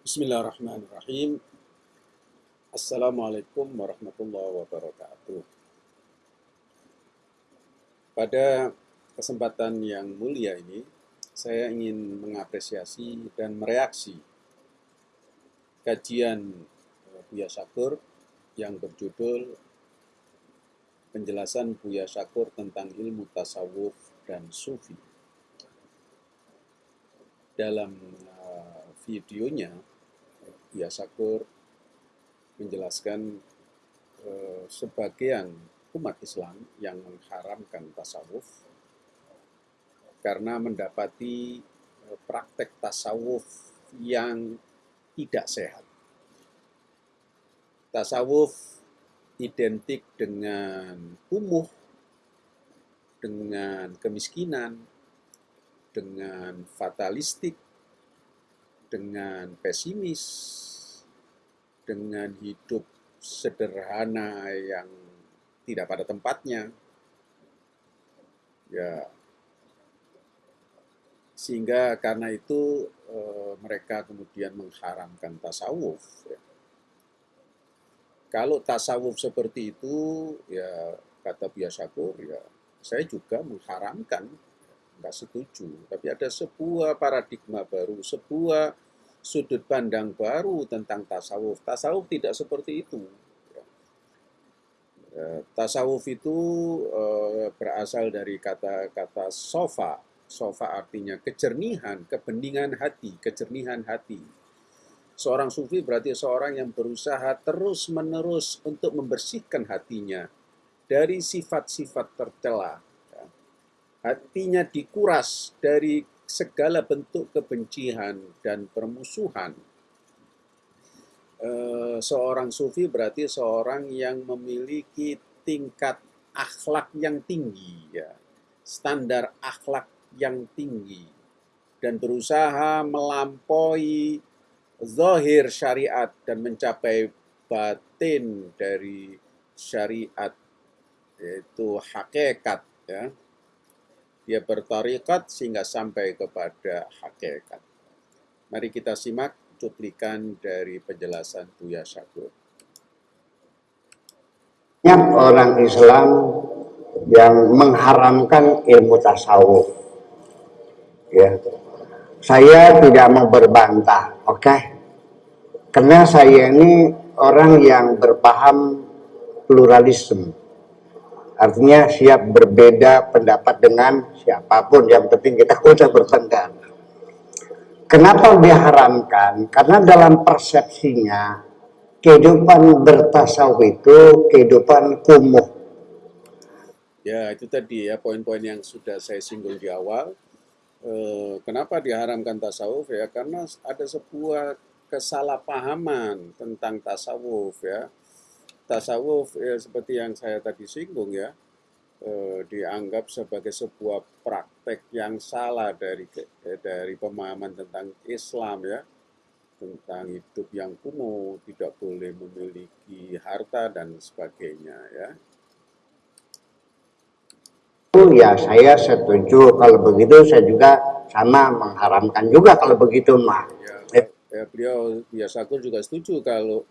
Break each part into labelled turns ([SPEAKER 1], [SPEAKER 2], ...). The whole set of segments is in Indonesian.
[SPEAKER 1] Bismillahirrahmanirrahim. Assalamualaikum warahmatullahi wabarakatuh. Pada kesempatan yang mulia ini, saya ingin mengapresiasi dan mereaksi kajian eh, Buya Syakur yang berjudul Penjelasan Buya Syakur tentang ilmu tasawuf dan sufi. Dalam uh, videonya, Buya Syakur menjelaskan eh, sebagian umat Islam yang mengharamkan tasawuf karena mendapati eh, praktek tasawuf yang tidak sehat. Tasawuf identik dengan kumuh, dengan kemiskinan, dengan fatalistik, dengan pesimis, dengan hidup sederhana yang tidak pada tempatnya. Ya, sehingga karena itu e, mereka kemudian mengharamkan tasawuf. Ya. Kalau tasawuf seperti itu, ya kata Biasakur, ya saya juga mengharamkan nggak setuju. Tapi ada sebuah paradigma baru, sebuah sudut pandang baru tentang tasawuf. Tasawuf tidak seperti itu. Ya, tasawuf itu eh, berasal dari kata-kata sofa. Sofa artinya kejernihan, kebeningan hati, kejernihan hati. Seorang sufi berarti seorang yang berusaha terus-menerus untuk membersihkan hatinya dari sifat-sifat tercela hatinya dikuras dari segala bentuk kebencian dan permusuhan. Eh, seorang sufi berarti seorang yang memiliki tingkat akhlak yang tinggi, ya, standar akhlak yang tinggi, dan berusaha melampaui zahir syariat dan mencapai batin dari syariat, yaitu hakikat, ya, dia bertarikat sehingga sampai kepada hakikat. Mari kita simak cuplikan dari penjelasan Buya Syakur.
[SPEAKER 2] Banyak orang Islam yang mengharamkan ilmu tasawuf. Ya. Saya tidak mau berbantah, oke? Okay? Karena saya ini orang yang berpaham pluralisme Artinya siap berbeda pendapat dengan siapa pun, yang penting kita udah berpendapat. Kenapa diharamkan? Karena dalam persepsinya kehidupan bertasawuf itu kehidupan kumuh.
[SPEAKER 1] Ya, itu tadi ya poin-poin yang sudah saya singgung di awal. Eh, kenapa diharamkan tasawuf ya? Karena ada sebuah kesalahpahaman tentang tasawuf ya tasawuf ya seperti yang saya tadi singgung ya eh, dianggap sebagai sebuah praktek yang salah dari eh, dari pemahaman tentang Islam ya tentang hidup yang kumuh, tidak boleh memiliki harta dan sebagainya ya.
[SPEAKER 2] Ya saya setuju kalau begitu saya juga sama mengharamkan juga kalau begitu mah.
[SPEAKER 1] Ya, ya beliau biasa juga setuju kalau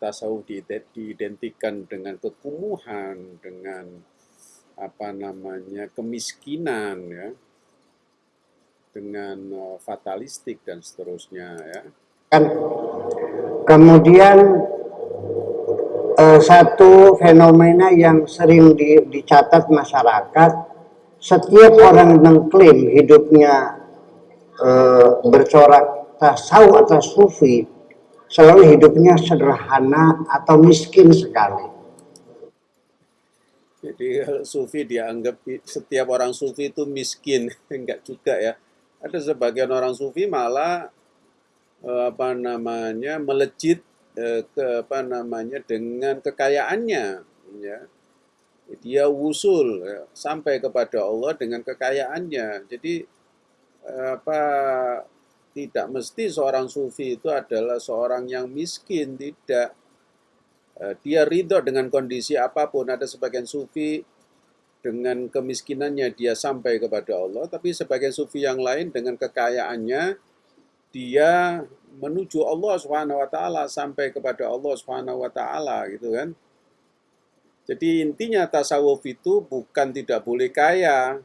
[SPEAKER 1] tasawuf diidentikan dengan kekumuhan, dengan apa namanya kemiskinan ya, dengan uh, fatalistik dan seterusnya ya.
[SPEAKER 2] Kan kemudian uh, satu fenomena yang sering di, dicatat masyarakat, setiap orang mengklaim hidupnya uh, bercorak tasawuf atau sufi selalu hidupnya sederhana atau miskin sekali.
[SPEAKER 1] Jadi sufi dianggap setiap orang sufi itu miskin, enggak juga ya. Ada sebagian orang sufi malah eh, apa namanya melejit eh, ke apa namanya dengan kekayaannya, ya. Dia wusul ya, sampai kepada Allah dengan kekayaannya. Jadi eh, apa tidak mesti seorang sufi itu adalah seorang yang miskin, tidak. Eh, dia ridho dengan kondisi apa pun. Ada sebagian sufi dengan kemiskinannya dia sampai kepada Allah, tapi sebagian sufi yang lain dengan kekayaannya dia menuju Allah taala sampai kepada Allah taala gitu kan. Jadi intinya tasawuf itu bukan tidak boleh kaya,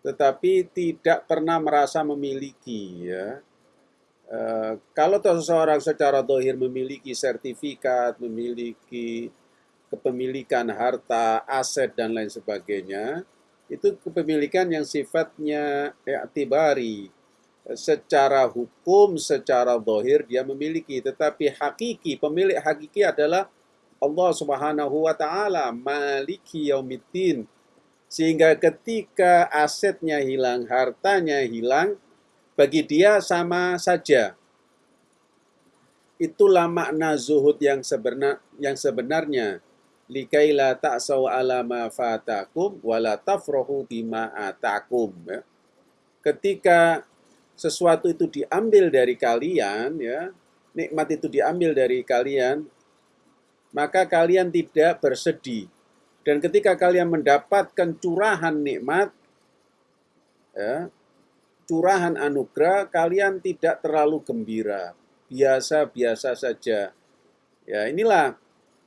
[SPEAKER 1] tetapi tidak pernah merasa memiliki ya. E, kalau seseorang secara dohir memiliki sertifikat, memiliki kepemilikan harta, aset dan lain sebagainya, itu kepemilikan yang sifatnya i'tibari. Secara hukum, secara dohir dia memiliki, tetapi hakiki, pemilik hakiki adalah Allah Subhanahu wa taala maliki yaumiddin sehingga ketika asetnya hilang, hartanya hilang, bagi dia sama saja. Itulah makna zuhud yang sebenar yang sebenarnya. Likaila ta'saw ala ma fatakum wala tafrahu bima atakum ya. Ketika sesuatu itu diambil dari kalian ya, nikmat itu diambil dari kalian, maka kalian tidak bersedih. Dan ketika kalian mendapatkan curahan nikmat, ya, curahan anugerah, kalian tidak terlalu gembira, biasa-biasa saja. Ya, inilah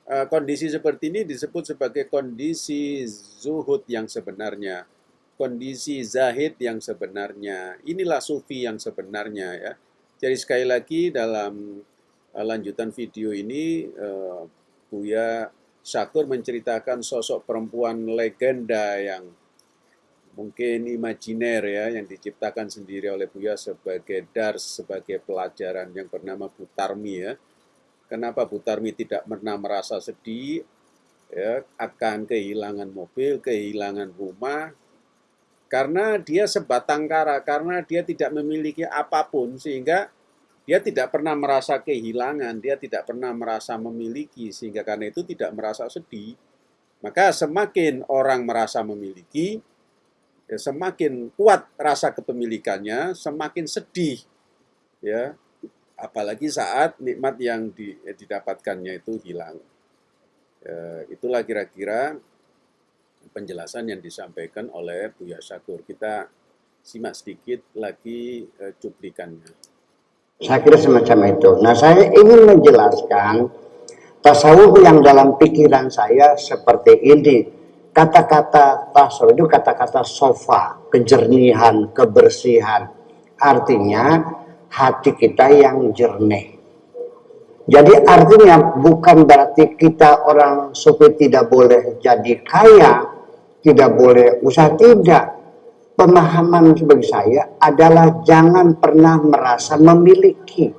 [SPEAKER 1] uh, kondisi seperti ini disebut sebagai kondisi zuhud yang sebenarnya, kondisi zahid yang sebenarnya. Inilah sufi yang sebenarnya ya. Jadi sekali lagi dalam uh, lanjutan video ini uh, Buya Syakur menceritakan sosok perempuan legenda yang mungkin imajiner ya, yang diciptakan sendiri oleh Buya sebagai dars, sebagai pelajaran yang bernama Butarmi ya. Kenapa Butarmi tidak pernah merasa sedih ya, akan kehilangan mobil, kehilangan rumah, karena dia sebatang kara, karena dia tidak memiliki apa pun sehingga dia tidak pernah merasa kehilangan, dia tidak pernah merasa memiliki, sehingga karena itu tidak merasa sedih. Maka semakin orang merasa memiliki, ya, semakin kuat rasa kepemilikannya, semakin sedih. ya Apalagi saat nikmat yang didapatkannya itu hilang. Ya, itulah kira-kira penjelasan yang disampaikan oleh Buya Syakur. Kita simak sedikit lagi eh, cuplikannya.
[SPEAKER 2] Saya kira semacam itu. Nah, saya ingin menjelaskan tasawuf yang dalam pikiran saya seperti ini. Kata-kata tasawuf itu kata-kata sofa, kejernihan, kebersihan. Artinya hati kita yang jernih. Jadi artinya bukan berarti kita orang sufi tidak boleh jadi kaya, tidak boleh usaha, tidak pemahaman bagi saya adalah jangan pernah merasa memiliki.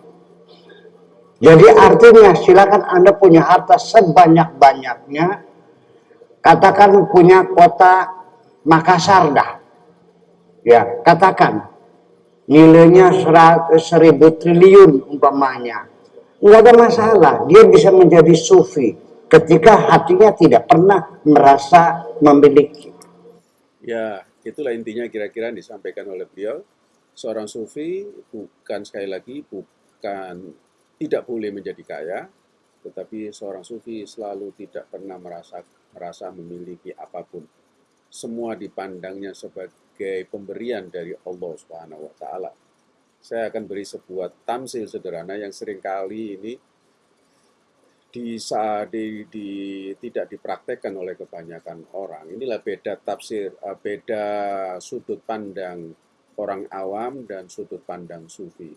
[SPEAKER 2] Jadi artinya silakan Anda punya harta sebanyak-banyaknya, katakan punya kota Makassar dah. Ya, katakan nilainya seribu triliun umpamanya. Enggak ada masalah, dia bisa menjadi sufi ketika hatinya tidak pernah merasa memiliki.
[SPEAKER 1] Ya, Itulah intinya kira-kira disampaikan oleh beliau. Seorang sufi bukan sekali lagi bukan tidak boleh menjadi kaya, tetapi seorang sufi selalu tidak pernah merasa merasa memiliki apa pun. Semua dipandangnya sebagai pemberian dari Allah Subhanahu wa taala. Saya akan beri sebuah tamsil sederhana yang sering kali ini di, di, di tidak dipraktekkan oleh kebanyakan orang. Inilah beda tafsir, uh, beda sudut pandang orang awam dan sudut pandang sufi.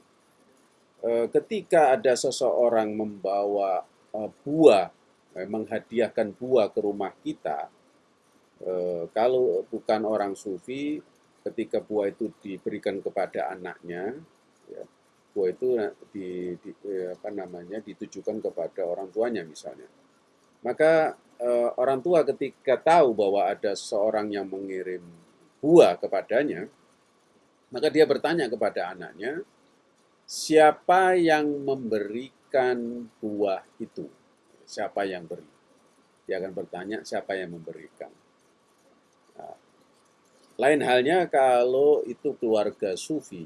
[SPEAKER 1] Uh, ketika ada seseorang membawa uh, buah, menghadiahkan buah ke rumah kita, kalau bukan orang sufi, ketika buah itu diberikan kepada anaknya, ya, buah itu di, di, eh, apa namanya ditujukan kepada orang tuanya misalnya. Maka eh, orang tua ketika tahu bahwa ada seorang yang mengirim buah kepadanya, maka dia bertanya kepada anaknya, siapa yang memberikan buah itu? Siapa yang beri? Dia akan bertanya siapa yang memberikan. Nah, lain halnya kalau itu keluarga sufi,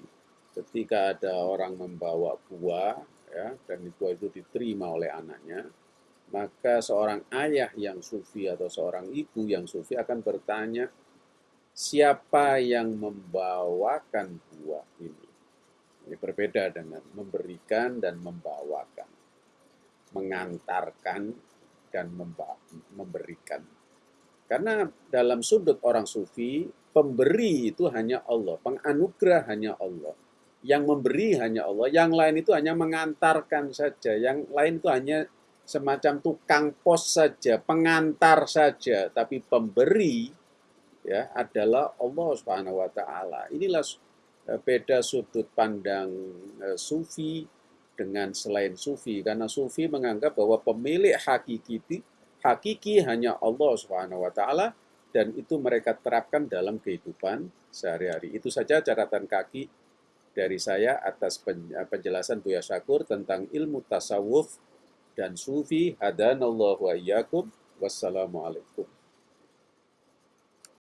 [SPEAKER 1] ketika ada orang membawa buah ya dan buah itu diterima oleh anaknya maka seorang ayah yang sufi atau seorang ibu yang sufi akan bertanya siapa yang membawakan buah ini Ini berbeda dengan memberikan dan membawakan, mengantarkan dan memberikan. Karena dalam sudut orang sufi, pemberi itu hanya Allah, penganugerah hanya Allah. Yang memberi hanya Allah, yang lain itu hanya mengantarkan saja, yang lain itu hanya semacam tukang pos saja, pengantar saja, tapi pemberi ya adalah Allah Subhanahu wa taala. Inilah eh, beda sudut pandang uh, sufi dengan selain sufi karena sufi menganggap bahwa pemilik hakiki hakiki hanya Allah Subhanahu wa taala dan itu mereka terapkan dalam kehidupan sehari-hari. Itu saja catatan kaki dari saya atas penjelasan Buya Syakur tentang ilmu tasawuf dan sufi. Hadanallahu wa iyyakum. Wassalamualaikum.